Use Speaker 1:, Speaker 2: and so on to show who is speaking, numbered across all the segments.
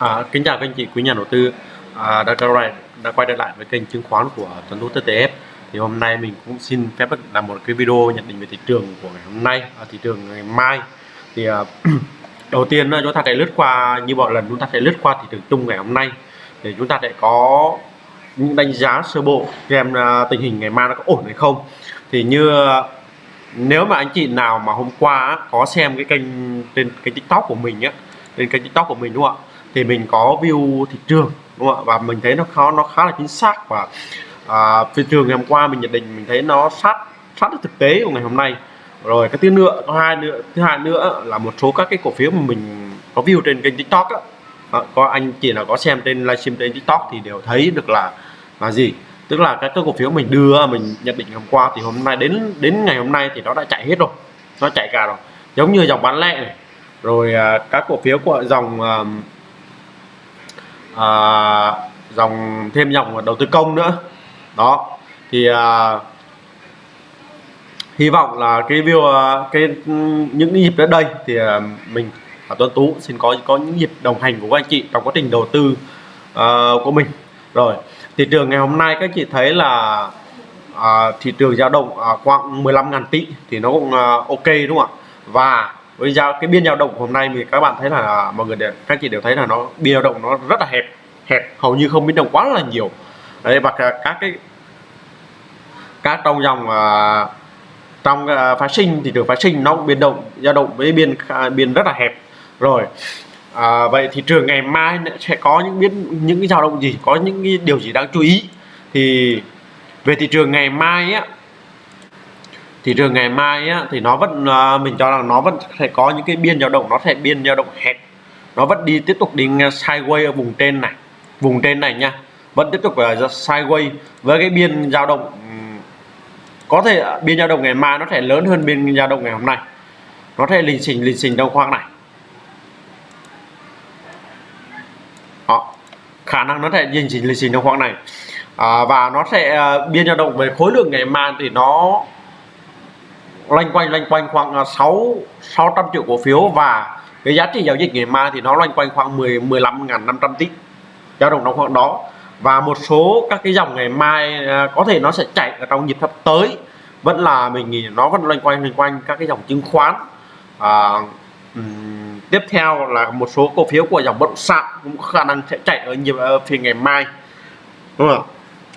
Speaker 1: À, kính chào các anh chị quý nhà đầu tư. À, đã, quay lại, đã quay trở lại với kênh chứng khoán của Tuấn Tú TTF thì hôm nay mình cũng xin phép làm một cái video nhận định về thị trường của ngày hôm nay à, thị trường ngày mai. Thì à, đầu tiên à, chúng ta sẽ lướt qua như mọi lần chúng ta sẽ lướt qua thị trường chung ngày hôm nay. Để chúng ta sẽ có những đánh giá sơ bộ xem à, tình hình ngày mai nó có ổn hay không. Thì như à, nếu mà anh chị nào mà hôm qua có xem cái kênh trên cái tiktok của mình á trên kênh tiktok của mình đúng không ạ? Thì mình có view thị trường đúng không ạ? Và mình thấy nó khó nó khá là chính xác và à, thị trường ngày hôm qua mình nhận định mình thấy nó sát sát được thực tế của ngày hôm nay. Rồi cái thứ nữa có hai nữa thứ hai nữa là một số các cái cổ phiếu mà mình có view trên kênh tiktok á. À, có anh chị nào có xem trên livestream trên tiktok thì đều thấy được là là gì? Tức là các cái cổ phiếu mình đưa mình nhận định hôm qua thì hôm nay đến đến ngày hôm nay thì nó đã chạy hết rồi nó chạy cả rồi. Giống như dòng bán lẻ này. Rồi à, các cổ phiếu của dòng à, à, dòng thêm dòng đầu tư công nữa. Đó thì à, hy vọng là cái view à, cái những nhịp đến đây thì à, mình và Tuấn Tú xin có có những nhịp đồng hành của các anh chị trong quá trình đầu tư uh, của mình. Rồi thị trường ngày hôm nay các chị thấy là à, thị trường dao động à, khoảng 15.000 tỷ thì nó cũng à, ok đúng không ạ? Và với giao cái biên dao động hôm nay thì các bạn thấy là mọi người đều, các chị đều thấy là nó biên dao động nó rất là hẹp hẹp hầu như không biến động quá là nhiều. Đấy và các cái các trong dòng uh, trong à, uh, phá sinh thị trường phá sinh nó cũng biến động dao động với biên biên rất là hẹp. Rồi à, vậy thị trường ngày mai sẽ có những biến những cái dao động gì có những cái điều gì đáng chú ý? Thì về thị trường ngày mai á thị trường ngày mai á, thì nó vẫn à, mình cho rằng nó vẫn sẽ có những cái biên dao động nó sẽ biên dao động hẹp. Nó vẫn đi tiếp tục đi sideways ở vùng trên này. Vùng trên này nha vẫn tiếp tục là sideways với cái biên dao động có thể biên dao động ngày mai nó sẽ lớn hơn biên dao động ngày hôm nay. Nó sẽ lình xình lình xình trong khoang này. Đó. khả năng nó sẽ lình xình lình xình trong khoang này. À, và nó sẽ uh, biên dao động về khối lượng ngày mai thì nó loanh quanh loanh quanh khoảng à, 6 600 triệu cổ phiếu và cái giá trị giao dịch ngày mai thì nó loanh quanh khoảng 10 15.500 tỷ dao động trong khoảng đó. Và một số các cái dòng ngày mai à, có thể nó sẽ chạy ở trong nhịp sắp tới. Vẫn là mình nghĩ nó vẫn loanh quanh loanh quanh các cái dòng chứng khoán. À, um, tiếp theo là một số cổ phiếu của dòng bất động sản cũng có khả năng sẽ chạy ở nhịp ờ, ở phiên ngày mai. Đúng không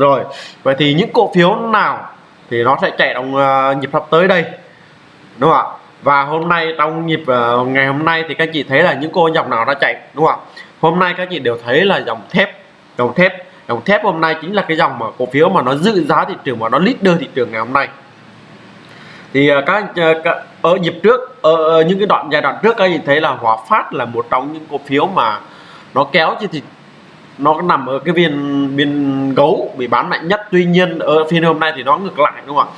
Speaker 1: rồi vậy thì những cổ phiếu nào thì nó sẽ chạy trong uh, nhịp sắp tới đây. Đúng không ạ? Và hôm nay trong nhịp uh, ngày hôm nay thì các chị thấy là những cô dòng nào đã chạy đúng không ạ? Hôm nay các chị đều thấy là dòng thép dòng thép dòng thép hôm nay chính là cái dòng mà cổ phiếu mà nó giữ giá thị trường mà nó leader thị trường ngày hôm nay. Thì uh, các, uh, ở nhịp trước ở, ở những cái đoạn giai đoạn trước các chị thấy là Hòa Phát là một trong những cổ phiếu mà nó kéo trên thị nó nằm ở cái viên viên gấu bị bán mạnh nhất. Tuy nhiên ở phiên hôm nay thì nó ngược lại đúng không ạ?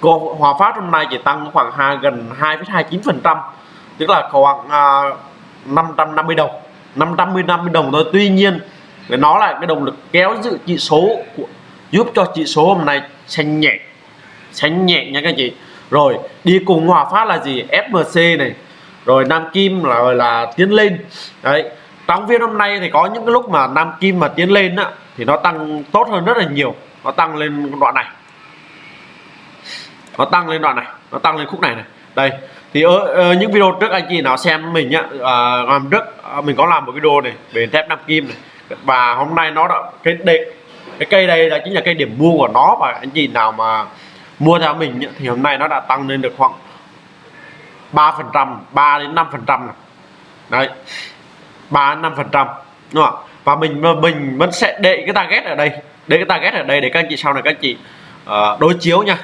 Speaker 1: Cô Hòa Phát hôm nay chỉ tăng khoảng hai gần 2,29 phần trăm tức là khoảng à, uh, 550 đồng 550 đồng thôi. Tuy nhiên nó là cái động lực kéo giữ chỉ số của giúp cho chỉ số hôm nay xanh nhẹ xanh nhẹ nha các chị. Rồi đi cùng hòa phát là gì? FMC này. Rồi Nam Kim là là tiến lên. Đấy trong phiên hôm nay thì có những cái lúc mà Nam Kim mà tiến lên á thì nó tăng tốt hơn rất là nhiều. Nó tăng lên đoạn này. Nó tăng lên đoạn này. Nó tăng lên khúc này này. Đây. Thì ở, ở những video trước anh chị nào xem mình nhá à, làm trước à, mình có làm một video này về thép Nam Kim này. Và hôm nay nó đã cái đề, cái cây đây là chính là cây điểm mua của nó và anh chị nào mà mua theo mình nhá, thì hôm nay nó đã tăng lên được khoảng 3 phần trăm 3 đến 5 phần trăm đấy ba năm phần trăm. Đúng không và mình mình vẫn sẽ để cái target ở đây. Để cái target ở đây để các anh chị sau này các anh chị uh, đối chiếu nha.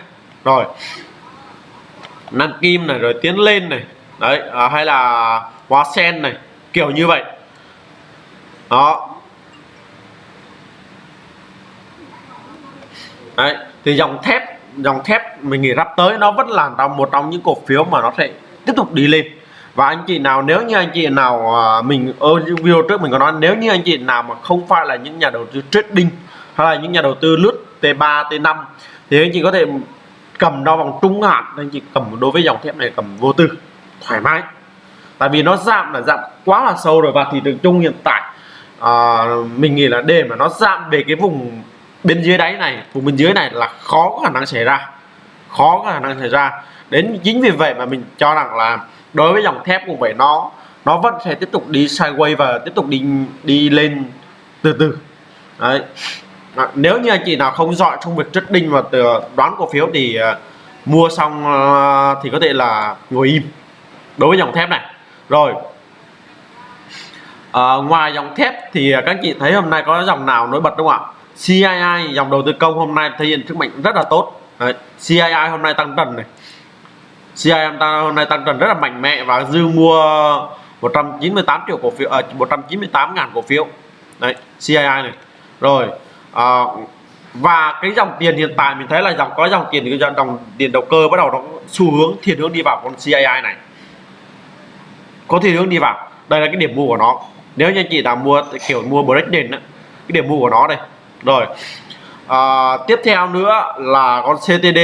Speaker 1: Rồi. Nam kim này rồi tiến lên này. Đấy à, hay là hóa sen này. Kiểu như vậy. Đó. Đấy thì dòng thép dòng thép mình nghĩ sắp tới nó vẫn là trong một trong những cổ phiếu mà nó sẽ tiếp tục đi lên và anh chị nào nếu như anh chị nào à, mình ờ, ở video trước mình có nói nếu như anh chị nào mà không phải là những nhà đầu tư trading hay là những nhà đầu tư lướt T3 T5 thì anh chị có thể cầm đo vòng trung hạn. Anh chị cầm đối với dòng thép này cầm vô tư thoải mái. Tại vì nó giảm là giảm quá là sâu rồi và thị trường chung hiện tại à, mình nghĩ là để mà nó giảm về cái vùng bên dưới đáy này vùng bên dưới này là khó có khả năng xảy ra. Khó có khả năng xảy ra. Đến chính vì vậy mà mình cho rằng là đối với dòng thép cũng vậy nó nó vẫn sẽ tiếp tục đi sideways và tiếp tục đi đi lên từ từ. Đấy. À, nếu như anh chị nào không giỏi trong việc trading và từ đoán cổ phiếu thì uh, mua xong uh, thì có thể là ngồi im. Đối với dòng thép này. Rồi. À, ngoài dòng thép thì các anh chị thấy hôm nay có dòng nào nổi bật đúng không ạ? CII dòng đầu tư công hôm nay thể hiện sức mạnh rất là tốt. Đấy, CII hôm nay tăng trần này. CII hôm nay tăng trần rất là mạnh mẽ và dư mua 198 triệu cổ phiếu à, 198 ngàn cổ phiếu. Đấy CII này. Rồi à, và cái dòng tiền hiện tại mình thấy là dòng có dòng tiền cái dòng tiền đầu cơ bắt đầu nó xu hướng thiên hướng đi vào con CII này. Có thiên hướng đi vào. Đây là cái điểm mua của nó. Nếu như anh chị nào mua kiểu mua break nền cái điểm mua của nó đây. Rồi à, tiếp theo nữa là con CTD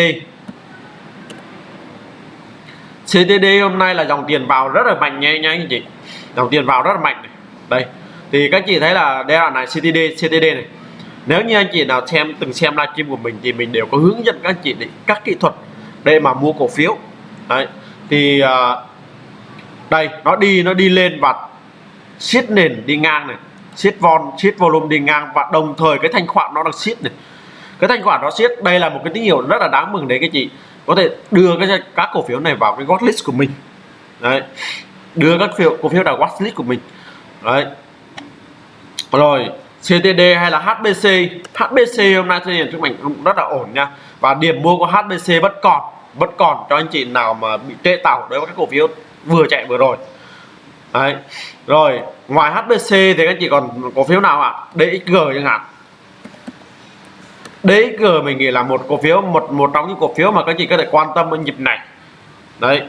Speaker 1: CTD hôm nay là dòng tiền vào rất là mạnh nha anh chị. Dòng tiền vào rất là mạnh này. đây thì các chị thấy là đây là này CTD CTD này. Nếu như anh chị nào xem từng xem livestream của mình thì mình đều có hướng dẫn các anh chị để các kỹ thuật để mà mua cổ phiếu. Đấy thì uh, đây nó đi nó đi lên và siết nền đi ngang này. Siết von siết volume đi ngang và đồng thời cái thanh khoản nó đang siết này. Cái thanh khoản nó siết đây là một cái tín hiệu rất là đáng mừng đấy các chị có thể đưa cái các cổ phiếu này vào cái watchlist của mình. Đấy. Đưa các phiếu, cổ phiếu vào watchlist của mình. Đấy. Rồi CTD hay là HBC HBC hôm nay thể hiện mình cũng rất là ổn nha. Và điểm mua của HBC vẫn còn vẫn còn cho anh chị nào mà bị trễ tàu đối với các cổ phiếu vừa chạy vừa rồi. Đấy. Rồi, ngoài HBC thì các anh chị còn cổ phiếu nào ạ? À? DXG chẳng hạn. DXG mình nghĩ là một cổ phiếu một một trong những cổ phiếu mà các chị có thể quan tâm ở nhịp này. Đấy.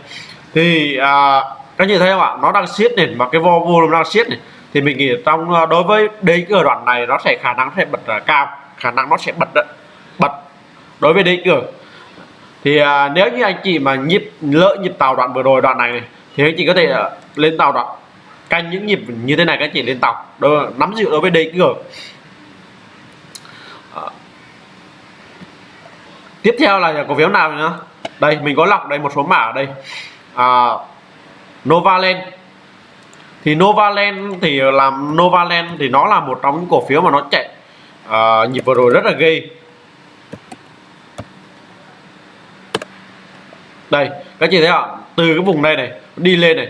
Speaker 1: Thì à, các chị thấy không ạ? Nó đang siết nền mà cái volume đang siết này. Thì mình nghĩ trong à, đối với DXG đoạn này nó sẽ khả năng sẽ bật uh, cao. Khả năng nó sẽ bật bật. Đối với DXG thì à, nếu như anh chị mà nhịp lỡ nhịp tàu đoạn vừa rồi đoạn này, này thì anh chị có thể uh, lên tàu đoạn. Canh những nhịp như thế này các chị lên tàu. Đối, nắm giữ đối với DXG tiếp theo là cổ phiếu nào nữa đây mình có lọc đây một số mã ở đây. À, Novaland. Thì Novaland thì làm Novaland thì nó là một trong những cổ phiếu mà nó chạy à, nhịp vừa rồi rất là ghê. Đây các chị thấy ạ từ cái vùng đây này đi lên này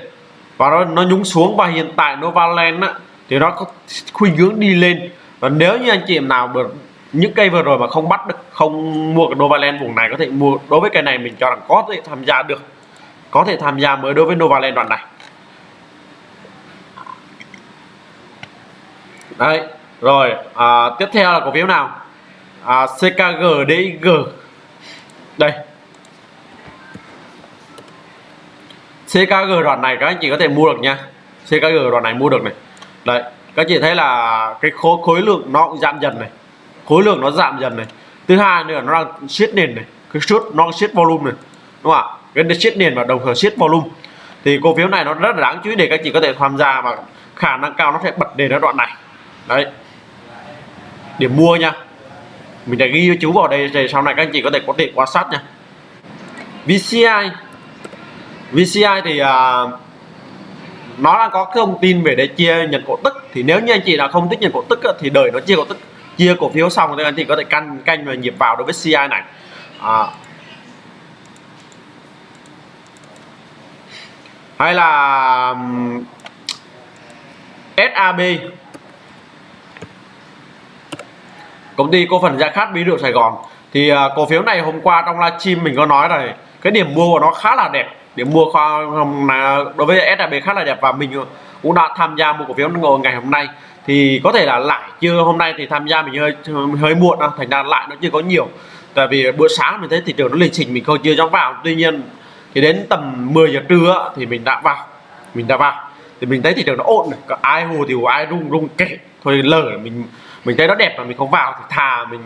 Speaker 1: và nó nó nhúng xuống và hiện tại Novaland á, thì nó có khuynh hướng đi lên. Và nếu như anh chị em nào được những cây vừa rồi mà không bắt được không mua cái Novaland vùng này có thể mua đối với cây này mình cho rằng có thể tham gia được. Có thể tham gia mới đối với Novaland đoạn này. Đấy rồi à, tiếp theo là cổ phiếu nào? À, CKG DIG đây. CKG đoạn này các anh chị có thể mua được nha. CKG đoạn này mua được này. Đấy các chị thấy là cái khối khối lượng nó cũng giảm dần này khối lượng nó giảm dần này. Thứ hai nữa nó đang siết nền này cái siết nó siết volume này đúng không ạ? Cái siết nền và đồng thời siết volume. Thì cổ phiếu này nó rất là đáng chú ý để các chị có thể tham gia và khả năng cao nó sẽ bật đề ở đoạn này. Đấy. Điểm mua nha. Mình đã ghi chú vào đây để sau này các anh chị có thể có thể quan sát nha. VCI VCI thì uh, nó đang có thông tin về để chia nhận cổ tức. Thì nếu như anh chị là không thích nhận cổ tức thì đợi nó chia cổ tức chia cổ phiếu xong thì anh chị có thể canh canh và nhịp vào đối với CI này. À. hay là SAB công ty cổ phần Gia Khát Bí rượu Sài Gòn. Thì uh, cổ phiếu này hôm qua trong livestream mình có nói rồi cái điểm mua của nó khá là đẹp. Điểm mua kho đối với SAB khá là đẹp và mình cũng đã tham gia mua cổ phiếu ngày hôm nay thì có thể là lại chưa hôm nay thì tham gia mình hơi hơi muộn đâu thành ra lại nó chưa có nhiều. Tại vì bữa sáng mình thấy thị trường nó lịch trình mình không chưa dám vào. Tuy nhiên thì đến tầm 10 giờ trưa thì mình đã vào mình đã vào. Thì mình thấy thị trường nó ổn này ai hồ thì ai rung rung kệ. Thôi lờ mình mình thấy nó đẹp mà mình không vào thì thà mình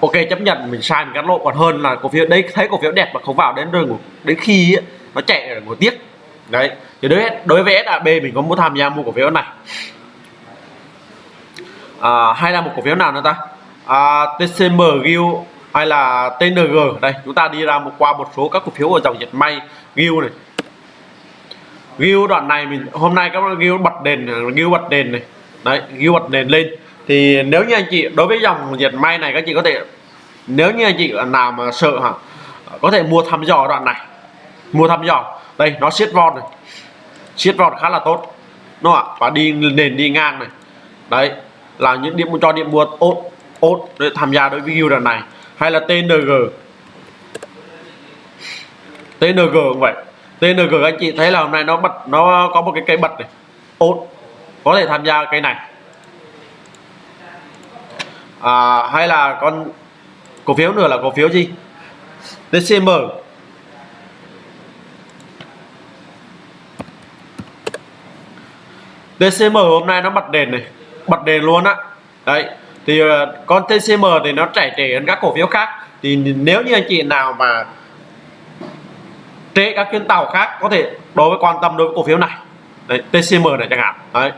Speaker 1: ok chấp nhận mình sai mình cắt lỗ. Còn hơn là cổ phiếu đấy thấy cổ phiếu đẹp mà không vào đến rừng đến khi ấy, nó chạy rồi một tiếc. đấy thì đối đối với SAB mình có muốn tham gia mua cổ phiếu này à, hay là một cổ phiếu nào nữa ta? À, TCM Gil hay là TNG đây chúng ta đi ra một qua một số các cổ phiếu ở dòng dệt may Gil này. Gil đoạn này mình hôm nay các bạn Gil bật đèn Gil bật đèn này. Đấy Gil bật đèn lên. Thì nếu như anh chị đối với dòng dệt may này các chị có thể nếu như anh chị nào mà sợ hả có thể mua thăm dò đoạn này. Mua thăm dò. Đây nó siết vòn này. Siết vòn khá là tốt. Đúng không ạ? Và đi nền đi ngang này. Đấy là những điểm cho điểm buộc. Ốt ốt để tham gia đối với view lần này. Hay là TNG TNG cũng vậy. TNG anh chị thấy là hôm nay nó bật nó có một cái cây bật này. Ốt có thể tham gia cái này. À, hay là con cổ phiếu nữa là cổ phiếu gì? DCM DCM hôm nay nó bật đèn này bật đèn luôn á. Đấy thì ờ, con TCM thì nó chảy trẻ hơn các cổ phiếu khác. Thì nếu như anh chị nào mà trễ các chuyến tàu khác có thể đối với quan tâm đối với cổ phiếu này. Đấy, TCM này chẳng hạn. Đấy.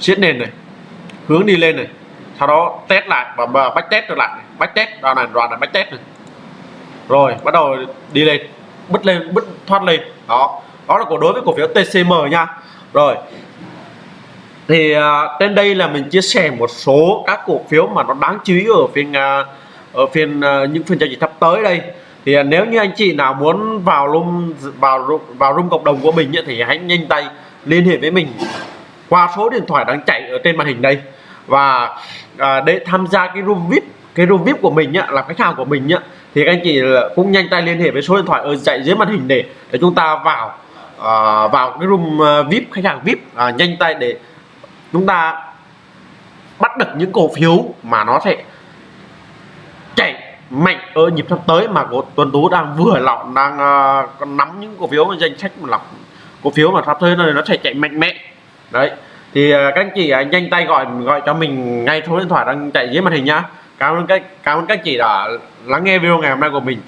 Speaker 1: Siết nền này hướng đi lên này sau đó test lại và bách test trở lại bách test đoạn này đoạn này bách test này. Rồi bắt đầu đi lên bứt lên bứt thoát lên. Đó. Đó là cổ đối với cổ phiếu TCM nha. Rồi thì uh, trên đây là mình chia sẻ một số các cổ phiếu mà nó đáng chú ý ở phiên uh, ở phiên uh, những phiên giao dịch sắp tới đây. Thì uh, nếu như anh chị nào muốn vào room vào vào room cộng đồng của mình thì hãy nhanh tay liên hệ với mình qua số điện thoại đang chạy ở trên màn hình đây. Và à, để tham gia cái room vip cái room vip của mình nhá là khách hàng của mình nhá thì các anh chị cũng nhanh tay liên hệ với số điện thoại ở chạy dưới màn hình để để chúng ta vào vào cái room vip khách hàng vip nhanh tay để chúng ta bắt được những cổ phiếu mà nó sẽ chạy mạnh ở nhịp sắp tới mà của tuần Tú đang vừa lọc đang uh, nắm những cổ phiếu danh sách mà lọc cổ phiếu mà sắp tới này nó sẽ chạy mạnh mẽ. Đấy. Thì uh, các anh chị uh, nhanh tay gọi gọi cho mình ngay số điện thoại đang chạy dưới màn hình nhá. Cảm ơn các cảm ơn các chị đã lắng nghe video ngày hôm nay của mình.